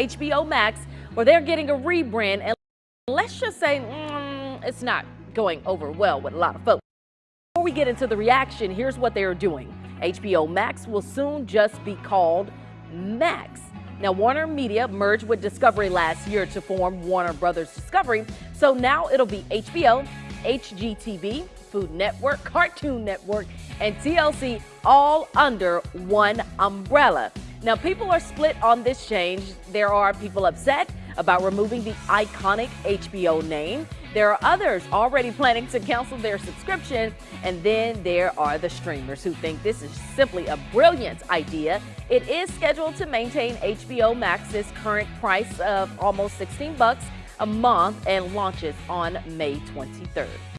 HBO Max, where they're getting a rebrand. And let's just say mm, it's not going over well with a lot of folks. Before we get into the reaction, here's what they're doing. HBO Max will soon just be called Max. Now, Warner Media merged with Discovery last year to form Warner Brothers Discovery, so now it'll be HBO, HGTV, Food Network, Cartoon Network, and TLC all under one umbrella. Now, people are split on this change. There are people upset about removing the iconic HBO name. There are others already planning to cancel their subscription. And then there are the streamers who think this is simply a brilliant idea. It is scheduled to maintain HBO Max's current price of almost 16 bucks a month and launches on May 23rd.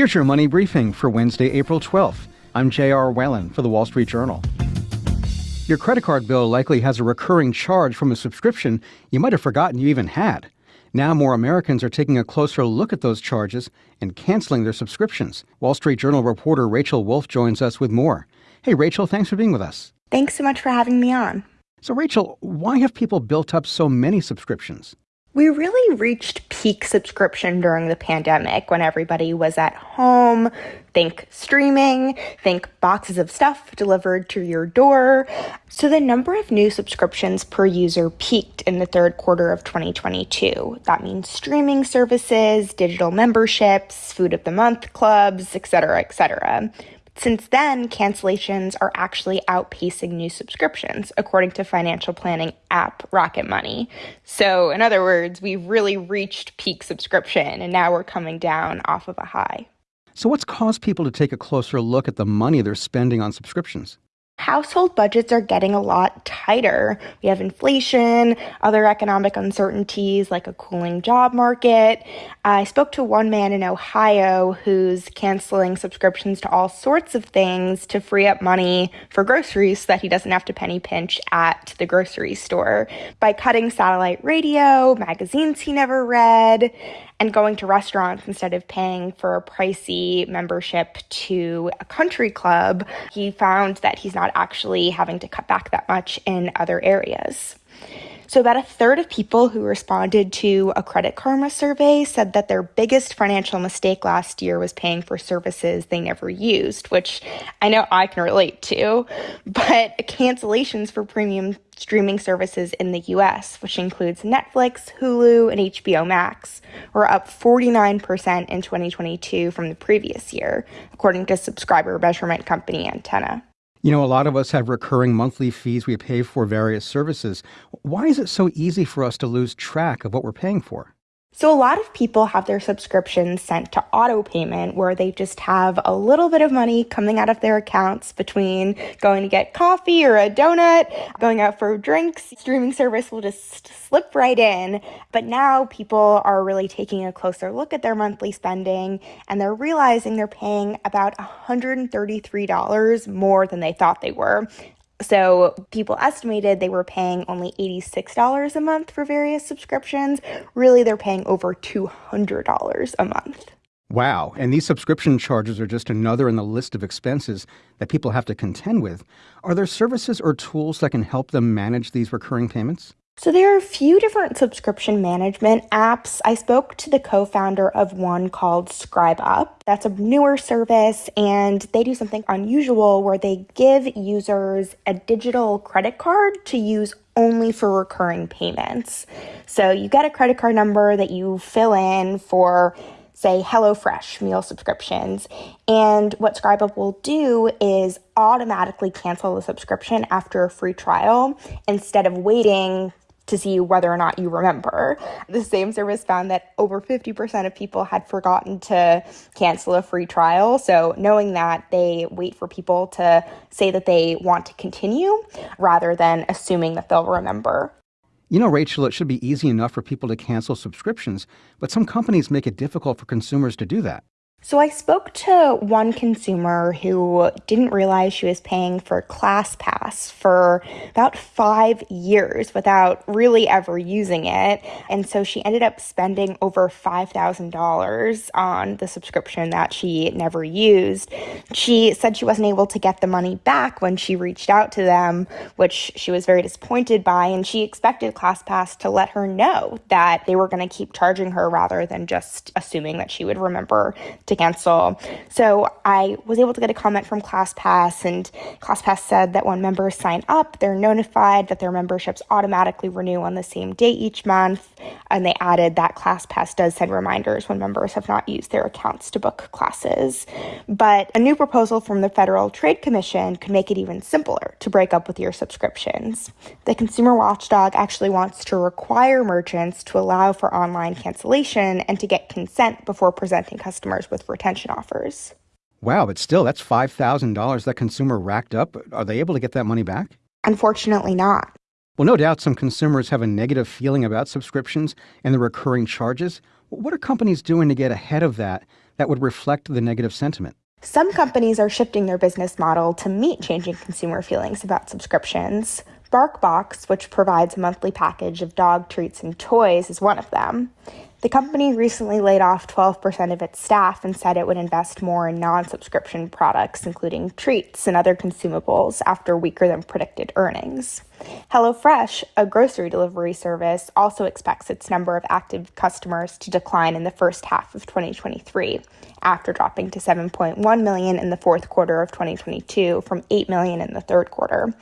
Here's your money briefing for Wednesday, April 12th. I'm J.R. Whalen for the Wall Street Journal. Your credit card bill likely has a recurring charge from a subscription you might have forgotten you even had. Now, more Americans are taking a closer look at those charges and canceling their subscriptions. Wall Street Journal reporter Rachel Wolfe joins us with more. Hey, Rachel, thanks for being with us. Thanks so much for having me on. So, Rachel, why have people built up so many subscriptions? We really reached peak subscription during the pandemic when everybody was at home. Think streaming, think boxes of stuff delivered to your door. So the number of new subscriptions per user peaked in the third quarter of 2022. That means streaming services, digital memberships, food of the month clubs, etc., etc. Since then, cancellations are actually outpacing new subscriptions, according to financial planning app Rocket Money. So, in other words, we've really reached peak subscription and now we're coming down off of a high. So, what's caused people to take a closer look at the money they're spending on subscriptions? household budgets are getting a lot tighter. We have inflation, other economic uncertainties like a cooling job market. I spoke to one man in Ohio who's canceling subscriptions to all sorts of things to free up money for groceries so that he doesn't have to penny pinch at the grocery store by cutting satellite radio, magazines he never read, and going to restaurants instead of paying for a pricey membership to a country club, he found that he's not actually having to cut back that much in other areas. So, about a third of people who responded to a Credit Karma survey said that their biggest financial mistake last year was paying for services they never used, which I know I can relate to. But cancellations for premium streaming services in the US, which includes Netflix, Hulu, and HBO Max, were up 49% in 2022 from the previous year, according to subscriber measurement company Antenna. You know, a lot of us have recurring monthly fees we pay for various services. Why is it so easy for us to lose track of what we're paying for? So, a lot of people have their subscriptions sent to auto payment where they just have a little bit of money coming out of their accounts between going to get coffee or a donut, going out for drinks. Streaming service will just slip right in. But now people are really taking a closer look at their monthly spending and they're realizing they're paying about $133 more than they thought they were. So people estimated they were paying only $86 a month for various subscriptions. Really, they're paying over $200 a month. Wow. And these subscription charges are just another in the list of expenses that people have to contend with. Are there services or tools that can help them manage these recurring payments? So, there are a few different subscription management apps. I spoke to the co founder of one called ScribeUp. That's a newer service, and they do something unusual where they give users a digital credit card to use only for recurring payments. So, you get a credit card number that you fill in for say HelloFresh meal subscriptions. And what ScribeUp will do is automatically cancel the subscription after a free trial instead of waiting to see whether or not you remember. The same service found that over 50% of people had forgotten to cancel a free trial. So, knowing that, they wait for people to say that they want to continue rather than assuming that they'll remember. You know, Rachel, it should be easy enough for people to cancel subscriptions, but some companies make it difficult for consumers to do that. So I spoke to one consumer who didn't realize she was paying for ClassPass for about five years without really ever using it. And so she ended up spending over $5,000 on the subscription that she never used. She said she wasn't able to get the money back when she reached out to them, which she was very disappointed by. And she expected ClassPass to let her know that they were going to keep charging her rather than just assuming that she would remember to cancel. So I was able to get a comment from ClassPass, and ClassPass said that when members sign up, they're notified that their memberships automatically renew on the same day each month. And they added that ClassPass does send reminders when members have not used their accounts to book classes. But a new proposal from the Federal Trade Commission could make it even simpler to break up with your subscriptions. The consumer watchdog actually wants to require merchants to allow for online cancellation and to get consent before presenting customers with with retention offers. Wow, but still, that's $5,000 that consumer racked up. Are they able to get that money back? Unfortunately, not. Well, no doubt some consumers have a negative feeling about subscriptions and the recurring charges. What are companies doing to get ahead of that that would reflect the negative sentiment. Some companies are shifting their business model to meet changing consumer feelings about subscriptions. BarkBox, which provides a monthly package of dog treats and toys, is one of them. The company recently laid off 12% of its staff and said it would invest more in non subscription products, including treats and other consumables, after weaker than predicted earnings. HelloFresh, a grocery delivery service, also expects its number of active customers to decline in the first half of 2023, after dropping to 7.1 million in the fourth quarter of 2022 from 8 million in the third quarter.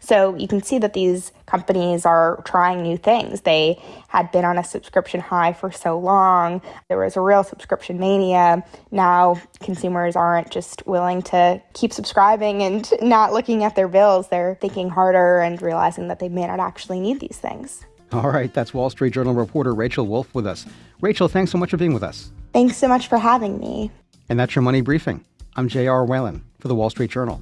So you can see that these companies are trying new things. They had been on a subscription high for so long. There was a real subscription mania. Now consumers aren't just willing to keep subscribing and not looking at their bills. They're thinking harder and realizing that they may not actually need these things. All right, that's Wall Street Journal reporter Rachel Wolfe with us. Rachel, thanks so much for being with us. Thanks so much for having me. And that's your money briefing. I'm J.R. Whalen for the Wall Street Journal.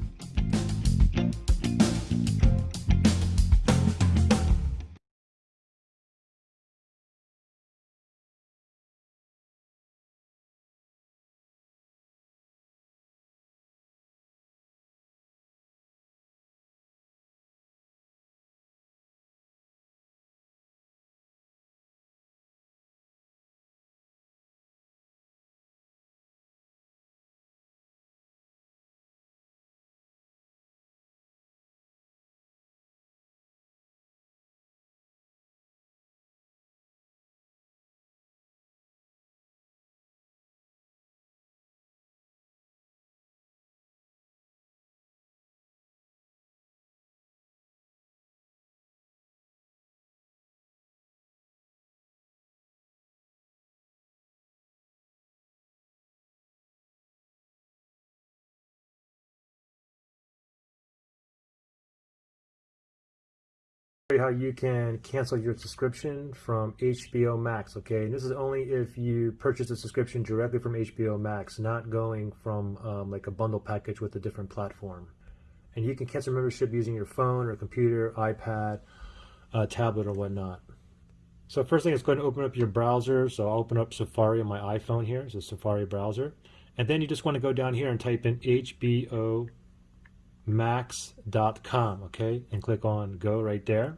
How you can cancel your subscription from HBO Max. Okay, and this is only if you purchase a subscription directly from HBO Max, not going from um, like a bundle package with a different platform. And you can cancel membership using your phone or computer, iPad, uh, tablet, or whatnot. So first thing is going to open up your browser. So I'll open up Safari on my iPhone here. It's a Safari browser. And then you just want to go down here and type in HBO max.com okay and click on go right there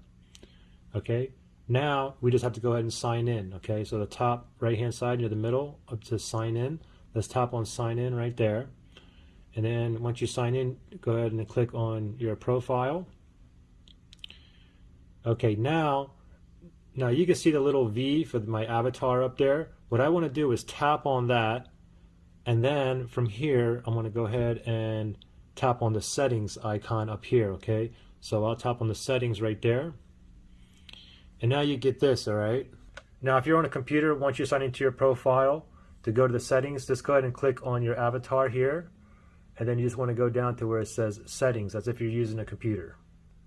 okay? Now we just have to go ahead and sign in okay? So the top right hand side near the middle up to sign in. Let's tap on sign in right there. And then once you sign in go ahead and click on your profile. Okay now now you can see the little V for my avatar up there. What I want to do is tap on that and then from here I'm to go ahead and tap on the settings icon up here, okay? So I'll tap on the settings right there. And now you get this, all right? Now, if you're on a computer, once you sign into your profile, to go to the settings, just go ahead and click on your avatar here. And then you just want to go down to where it says settings, as if you're using a computer.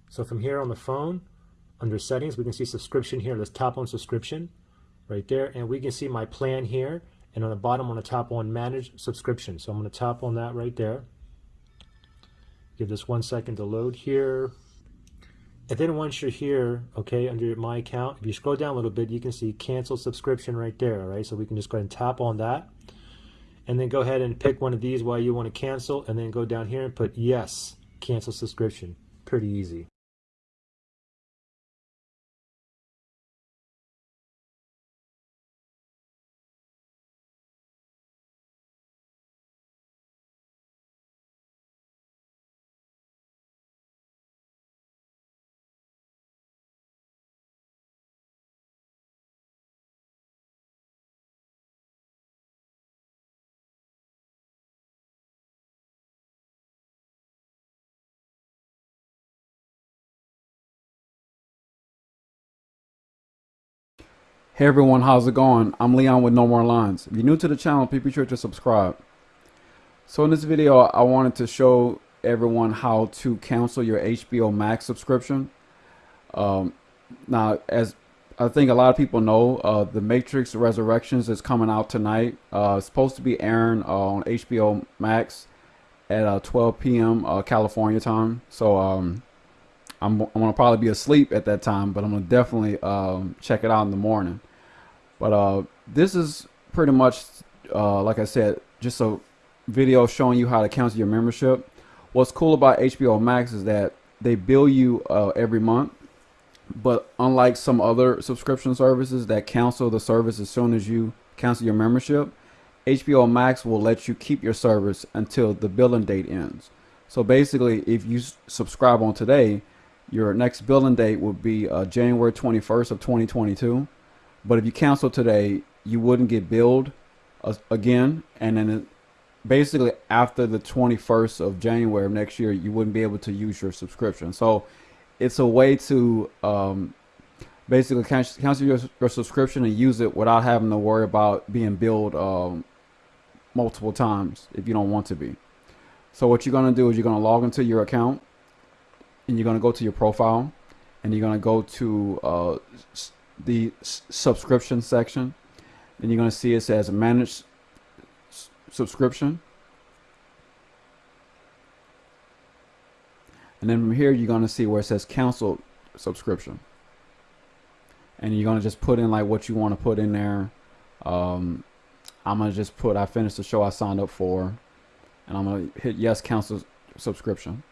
So from here on the phone, under settings, we can see subscription here. Let's tap on subscription right there. And we can see my plan here. And on the bottom, I'm going to tap on manage subscription. So I'm going to tap on that right there. Give this one second to load here. And then once you're here, okay, under my account, if you scroll down a little bit, you can see cancel subscription right there, all right? So we can just go ahead and tap on that. And then go ahead and pick one of these while you want to cancel, and then go down here and put yes, cancel subscription. Pretty easy. Hey everyone, how's it going? I'm Leon with No More Lines. If you're new to the channel, please be sure to subscribe. So in this video, I wanted to show everyone how to cancel your HBO Max subscription. Um, now, as I think a lot of people know, uh, The Matrix Resurrections is coming out tonight. Uh, it's supposed to be airing uh, on HBO Max at uh, 12 p.m. Uh, California time. So um, I'm, I'm going to probably be asleep at that time, but I'm going to definitely um, check it out in the morning. But uh, this is pretty much, uh, like I said, just a video showing you how to cancel your membership. What's cool about HBO Max is that they bill you uh, every month, but unlike some other subscription services that cancel the service as soon as you cancel your membership, HBO Max will let you keep your service until the billing date ends. So basically, if you subscribe on today, your next billing date will be uh, January 21st of 2022. But if you cancel today, you wouldn't get billed uh, again, and then it, basically after the 21st of January of next year, you wouldn't be able to use your subscription. So it's a way to um, basically cancel, cancel your, your, subscription and use it without having to worry about being billed um, multiple times if you don't want to be. So what you're going to do is you're going to log into your account and you're going to go to your profile and you're going to go to uh, the subscription section. and you're going to see it says manage subscription. And then from here, you're going to see where it says cancel subscription. And you're going to just put in like what you want to put in there. Um, I'm going to just put, I finished the show I signed up for. And I'm going to hit yes, cancel subscription.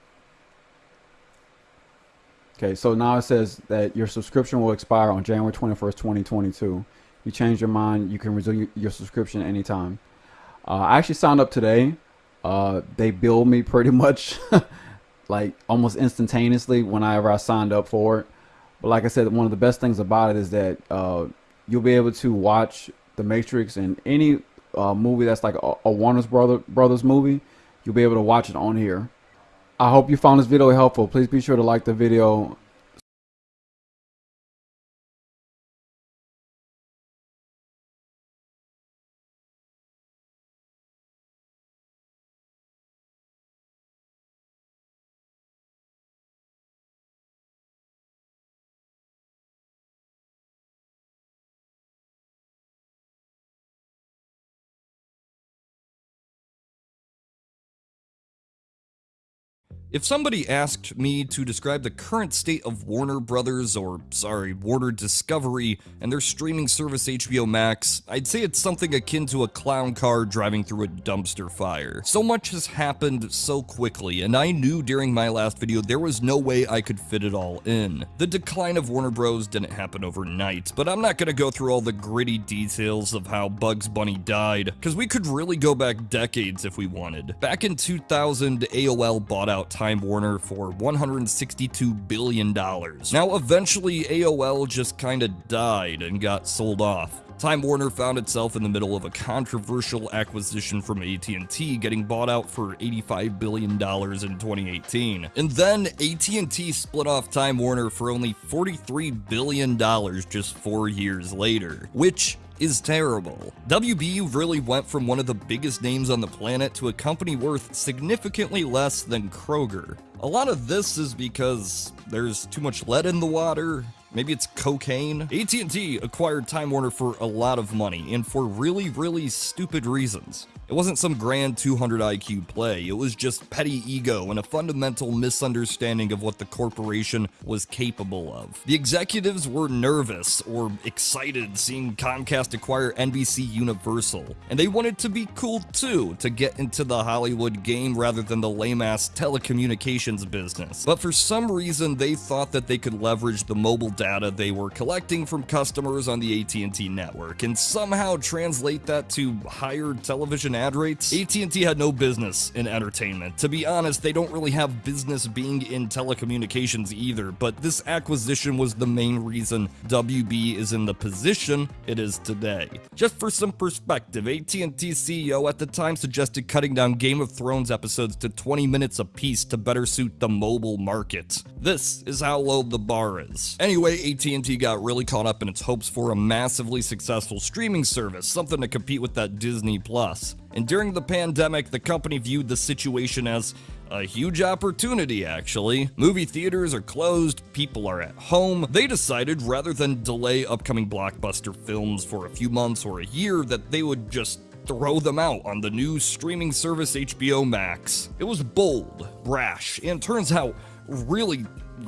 Okay, so now it says that your subscription will expire on January 21st, 2022. You change your mind, you can resume your subscription anytime. Uh, I actually signed up today. Uh, they billed me pretty much like almost instantaneously whenever I signed up for it. But like I said, one of the best things about it is that uh, you'll be able to watch The Matrix and any uh, movie that's like a, a Warner's Brother Brothers movie. You'll be able to watch it on here. I hope you found this video helpful. Please be sure to like the video, If somebody asked me to describe the current state of Warner Brothers, or sorry, Warner Discovery, and their streaming service HBO Max, I'd say it's something akin to a clown car driving through a dumpster fire. So much has happened so quickly, and I knew during my last video there was no way I could fit it all in. The decline of Warner Bros. didn't happen overnight, but I'm not gonna go through all the gritty details of how Bugs Bunny died, because we could really go back decades if we wanted. Back in 2000, AOL bought out Time Time Warner for $162 billion. Now, eventually, AOL just kinda died and got sold off. Time Warner found itself in the middle of a controversial acquisition from AT&T, getting bought out for $85 billion in 2018. And then AT&T split off Time Warner for only $43 billion just four years later, which is terrible. WBD really went from one of the biggest names on the planet to a company worth significantly less than Kroger. A lot of this is because there's too much lead in the water, maybe it's cocaine. AT&T acquired Time Warner for a lot of money and for really, really stupid reasons. It wasn't some grand 200 IQ play, it was just petty ego and a fundamental misunderstanding of what the corporation was capable of. The executives were nervous or excited seeing Comcast acquire NBC Universal, and they wanted to be cool too, to get into the Hollywood game rather than the lame-ass telecommunications business. But for some reason, they thought that they could leverage the mobile data they were collecting from customers on the AT&T network and somehow translate that to higher television ad rates, AT&T had no business in entertainment. To be honest, they don't really have business being in telecommunications either, but this acquisition was the main reason WB is in the position it is today. Just for some perspective, AT&T CEO at the time suggested cutting down Game of Thrones episodes to 20 minutes apiece to better suit the mobile market. This is how low the bar is. Anyway, AT&T got really caught up in its hopes for a massively successful streaming service, something to compete with that Disney Plus. And during the pandemic, the company viewed the situation as a huge opportunity, actually. Movie theaters are closed, people are at home. They decided rather than delay upcoming blockbuster films for a few months or a year, that they would just throw them out on the new streaming service HBO Max. It was bold, brash, and turns out really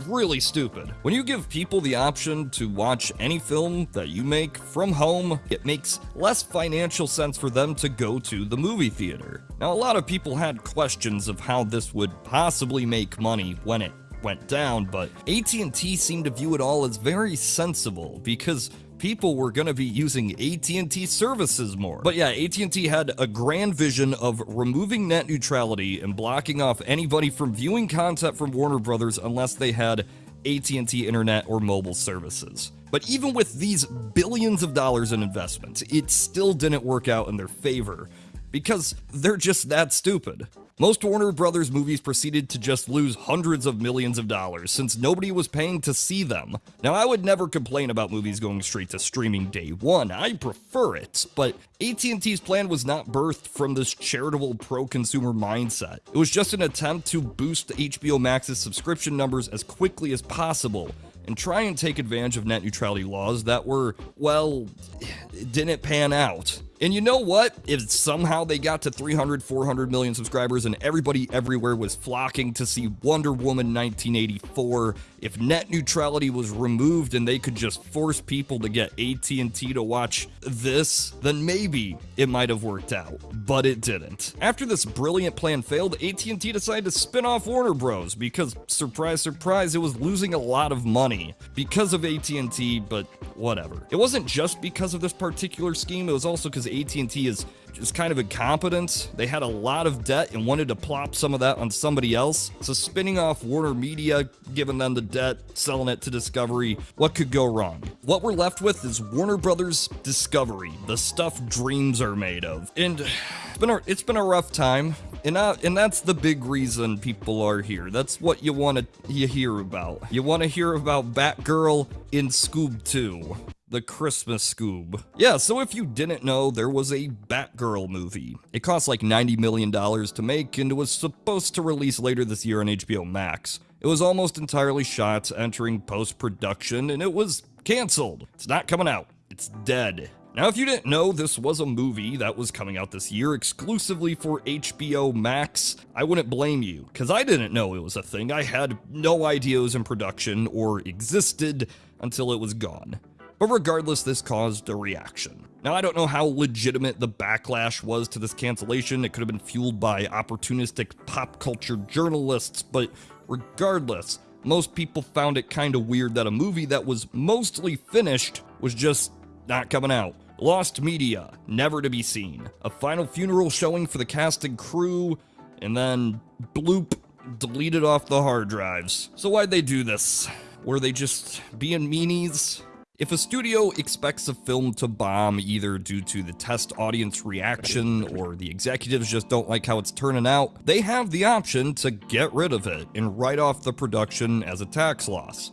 really stupid. When you give people the option to watch any film that you make from home, it makes less financial sense for them to go to the movie theater. Now, a lot of people had questions of how this would possibly make money when it went down, but AT&T seemed to view it all as very sensible because people were going to be using AT&T services more. But yeah, AT&T had a grand vision of removing net neutrality and blocking off anybody from viewing content from Warner Brothers unless they had AT&T internet or mobile services. But even with these billions of dollars in investment, it still didn't work out in their favor because they're just that stupid. Most Warner Brothers movies proceeded to just lose hundreds of millions of dollars since nobody was paying to see them. Now, I would never complain about movies going straight to streaming day one. I prefer it, but AT&T's plan was not birthed from this charitable pro-consumer mindset. It was just an attempt to boost HBO Max's subscription numbers as quickly as possible and try and take advantage of net neutrality laws that were, well, didn't pan out. And you know what? If somehow they got to 300, 400 million subscribers and everybody everywhere was flocking to see Wonder Woman 1984, if net neutrality was removed and they could just force people to get AT&T to watch this, then maybe it might have worked out, but it didn't. After this brilliant plan failed, AT&T decided to spin off Warner Bros because surprise surprise it was losing a lot of money because of AT&T, but whatever. It wasn't just because of this particular scheme, it was also because AT&T is just kind of incompetent. They had a lot of debt and wanted to plop some of that on somebody else. So spinning off Warner Media, giving them the debt, selling it to Discovery, what could go wrong? What we're left with is Warner Brothers Discovery, the stuff dreams are made of. And it's been a, it's been a rough time. And, and that's the big reason people are here. That's what you want to hear about. You want to hear about Batgirl in Scoob 2 the Christmas Scoob. Yeah, so if you didn't know, there was a Batgirl movie. It cost like $90 million to make and it was supposed to release later this year on HBO Max. It was almost entirely shot, entering post-production, and it was canceled. It's not coming out. It's dead. Now, if you didn't know this was a movie that was coming out this year exclusively for HBO Max, I wouldn't blame you, because I didn't know it was a thing. I had no idea it was in production or existed until it was gone. But regardless, this caused a reaction. Now, I don't know how legitimate the backlash was to this cancellation. It could have been fueled by opportunistic pop culture journalists, but regardless, most people found it kind of weird that a movie that was mostly finished was just not coming out. Lost media, never to be seen. A final funeral showing for the cast and crew, and then bloop, deleted off the hard drives. So why'd they do this? Were they just being meanies? If a studio expects a film to bomb either due to the test audience reaction or the executives just don't like how it's turning out, they have the option to get rid of it and write off the production as a tax loss.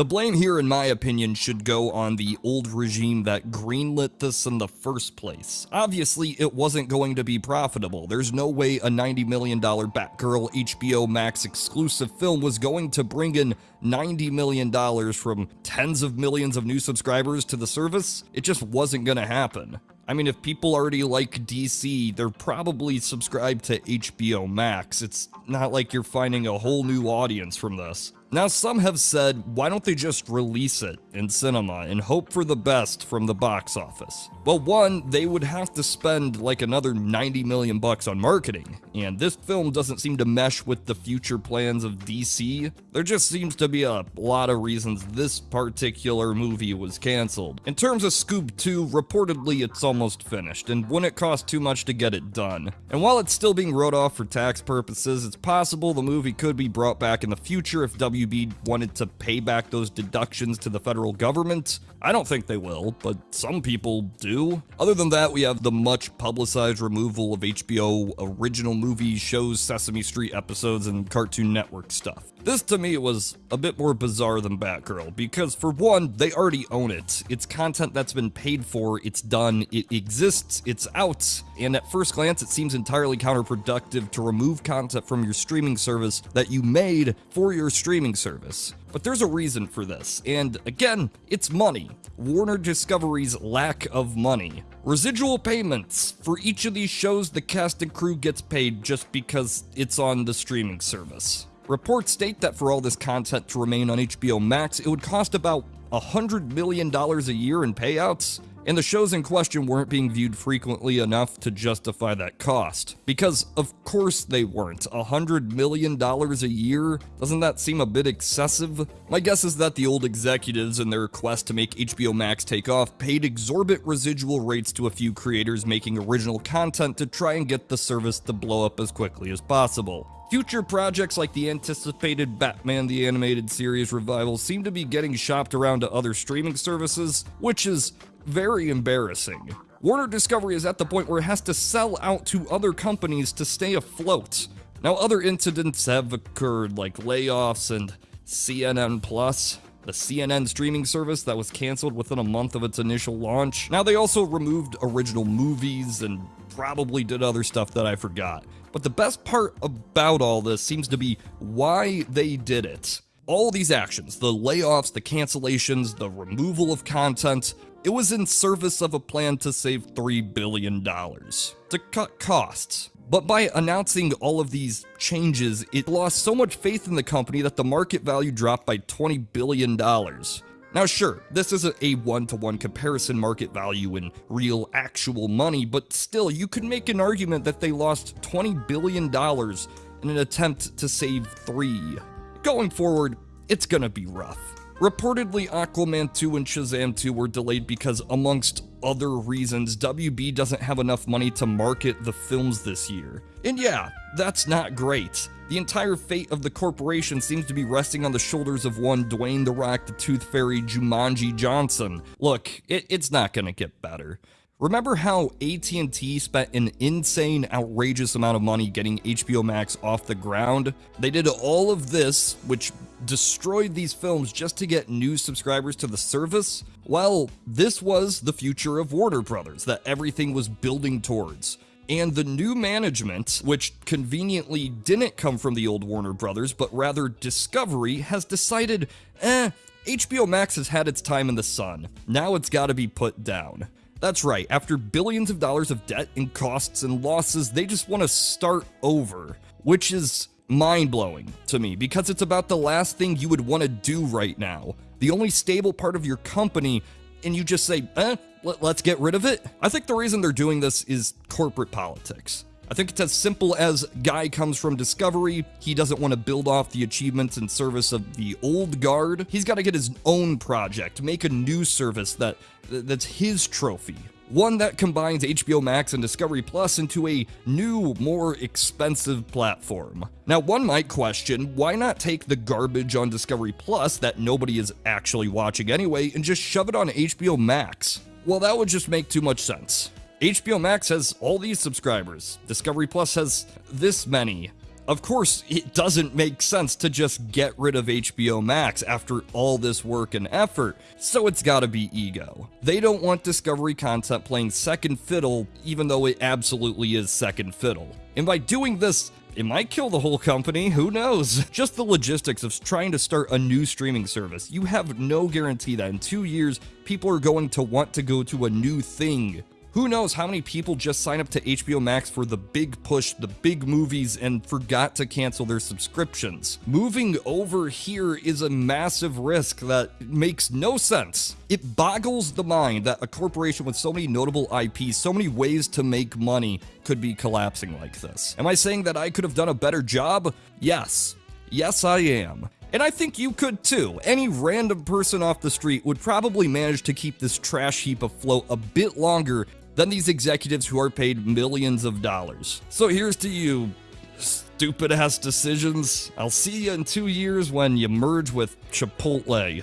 The blame here, in my opinion, should go on the old regime that greenlit this in the first place. Obviously, it wasn't going to be profitable. There's no way a $90 million Batgirl HBO Max exclusive film was going to bring in $90 million from tens of millions of new subscribers to the service. It just wasn't going to happen. I mean, if people already like DC, they're probably subscribed to HBO Max. It's not like you're finding a whole new audience from this. Now, some have said, why don't they just release it in cinema and hope for the best from the box office? Well, one, they would have to spend like another 90 million bucks on marketing, and this film doesn't seem to mesh with the future plans of DC. There just seems to be a lot of reasons this particular movie was canceled. In terms of Scoob 2, reportedly it's almost finished, and wouldn't cost too much to get it done. And while it's still being wrote off for tax purposes, it's possible the movie could be brought back in the future if W WB wanted to pay back those deductions to the federal government. I don't think they will, but some people do. Other than that, we have the much publicized removal of HBO original movies, shows, Sesame Street episodes, and Cartoon Network stuff. This to me was a bit more bizarre than Batgirl, because for one, they already own it. It's content that's been paid for, it's done, it exists, it's out, and at first glance it seems entirely counterproductive to remove content from your streaming service that you made for your streaming service. But there's a reason for this, and again, it's money. Warner Discovery's lack of money. Residual payments. For each of these shows, the cast and crew gets paid just because it's on the streaming service. Reports state that for all this content to remain on HBO Max, it would cost about $100 million a year in payouts, and the shows in question weren't being viewed frequently enough to justify that cost. Because, of course, they weren't. $100 million a year? Doesn't that seem a bit excessive? My guess is that the old executives, in their quest to make HBO Max take off, paid exorbitant residual rates to a few creators making original content to try and get the service to blow up as quickly as possible. Future projects like the anticipated Batman the Animated Series revival seem to be getting shopped around to other streaming services, which is very embarrassing. Warner Discovery is at the point where it has to sell out to other companies to stay afloat. Now, other incidents have occurred, like layoffs and CNN Plus, the CNN streaming service that was canceled within a month of its initial launch. Now, they also removed original movies and probably did other stuff that I forgot. But the best part about all this seems to be why they did it. All these actions, the layoffs, the cancellations, the removal of content, it was in service of a plan to save $3 billion, to cut costs. But by announcing all of these changes, it lost so much faith in the company that the market value dropped by $20 billion. Now, sure, this isn't a one to one comparison market value in real, actual money, but still, you could make an argument that they lost $20 billion in an attempt to save three. Going forward, it's gonna be rough. Reportedly, Aquaman 2 and Shazam 2 were delayed because, amongst other reasons, WB doesn't have enough money to market the films this year. And yeah, that's not great. The entire fate of the corporation seems to be resting on the shoulders of one Dwayne The Rock the Tooth Fairy Jumanji Johnson. Look, it, it's not gonna get better. Remember how AT&T spent an insane, outrageous amount of money getting HBO Max off the ground? They did all of this, which destroyed these films just to get new subscribers to the service? Well, this was the future of Warner Brothers that everything was building towards. And the new management, which conveniently didn't come from the old Warner Brothers, but rather Discovery, has decided, eh, HBO Max has had its time in the sun. Now it's gotta be put down. That's right, after billions of dollars of debt and costs and losses, they just want to start over, which is mind blowing to me because it's about the last thing you would want to do right now. The only stable part of your company, and you just say, eh, let, us get rid of it. I think the reason they're doing this is corporate politics. I think it's as simple as guy comes from Discovery, he doesn't want to build off the achievements and service of the old guard. He's got to get his own project, make a new service that that's his trophy. One that combines HBO Max and Discovery Plus into a new, more expensive platform. Now, one might question why not take the garbage on Discovery Plus that nobody is actually watching anyway and just shove it on HBO Max? Well, that would just make too much sense. HBO Max has all these subscribers. Discovery Plus has this many. Of course, it doesn't make sense to just get rid of HBO Max after all this work and effort, so it's gotta be ego. They don't want Discovery content playing second fiddle, even though it absolutely is second fiddle. And by doing this, it might kill the whole company, who knows? Just the logistics of trying to start a new streaming service. You have no guarantee that in two years, people are going to want to go to a new thing. Who knows how many people just sign up to HBO Max for the big push, the big movies, and forgot to cancel their subscriptions. Moving over here is a massive risk that makes no sense. It boggles the mind that a corporation with so many notable IPs, so many ways to make money, could be collapsing like this. Am I saying that I could have done a better job? Yes. Yes, I am. And I think you could too. Any random person off the street would probably manage to keep this trash heap afloat a bit longer than these executives who are paid millions of dollars. So here's to you, stupid ass decisions. I'll see you in two years when you merge with Chipotle.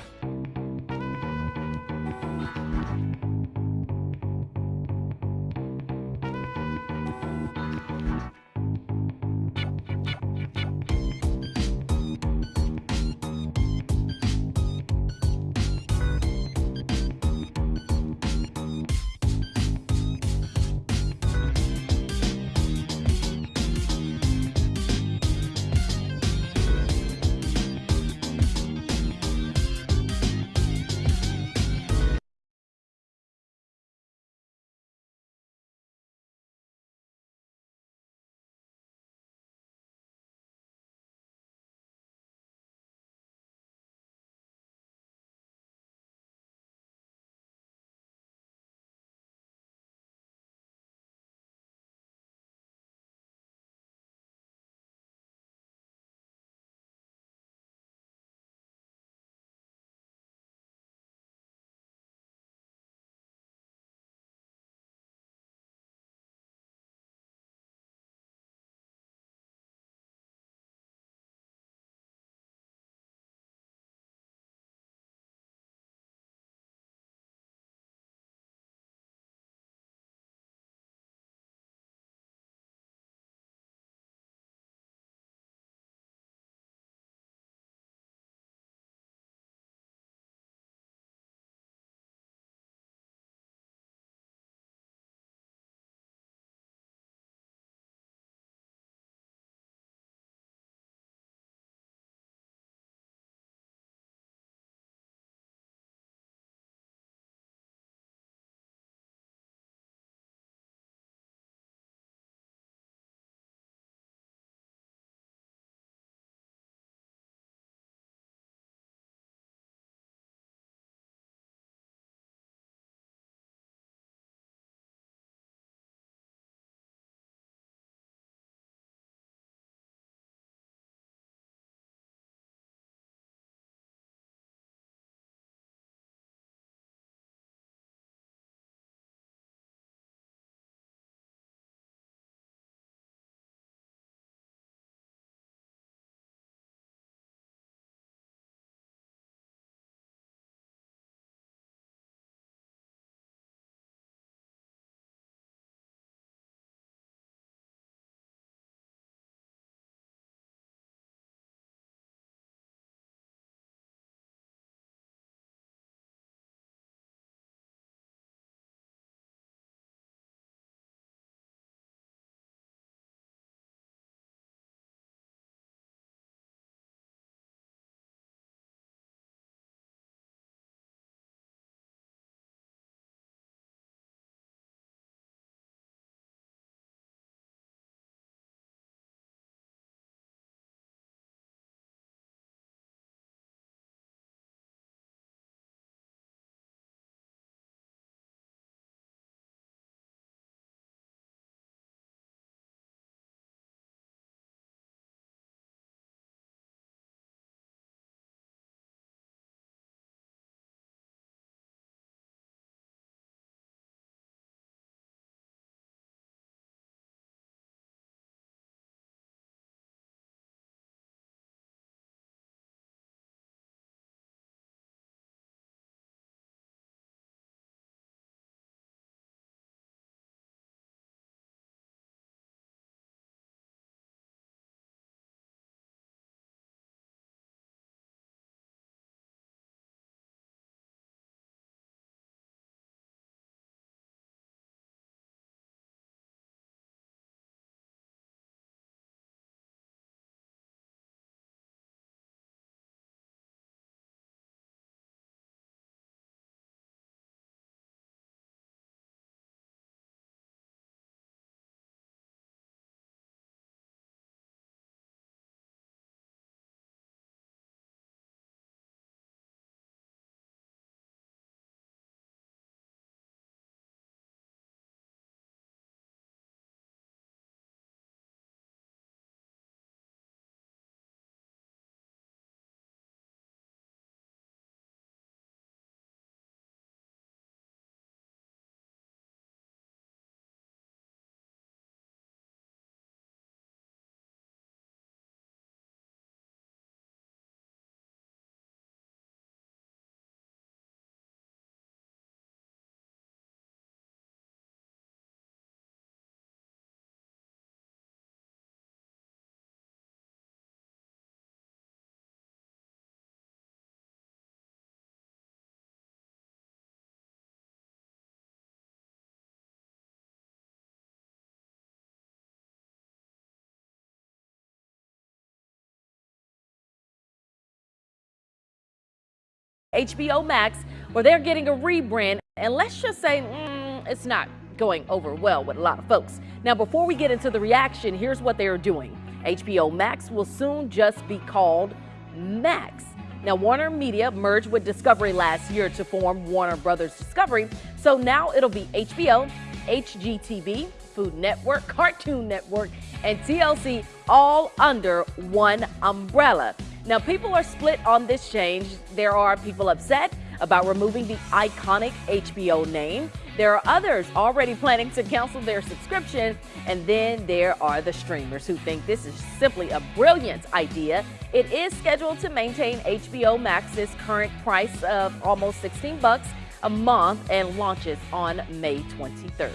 HBO Max, where they're getting a rebrand. And let's just say mm, it's not going over well with a lot of folks. Now, before we get into the reaction, here's what they are doing. HBO Max will soon just be called Max. Now, Warner Media merged with Discovery last year to form Warner Brothers Discovery, so now it'll be HBO, HGTV, Food Network, Cartoon Network, and TLC all under one umbrella. Now, people are split on this change. There are people upset about removing the iconic HBO name. There are others already planning to cancel their subscription. And then there are the streamers who think this is simply a brilliant idea. It is scheduled to maintain HBO Max's current price of almost 16 bucks a month and launches on May 23rd.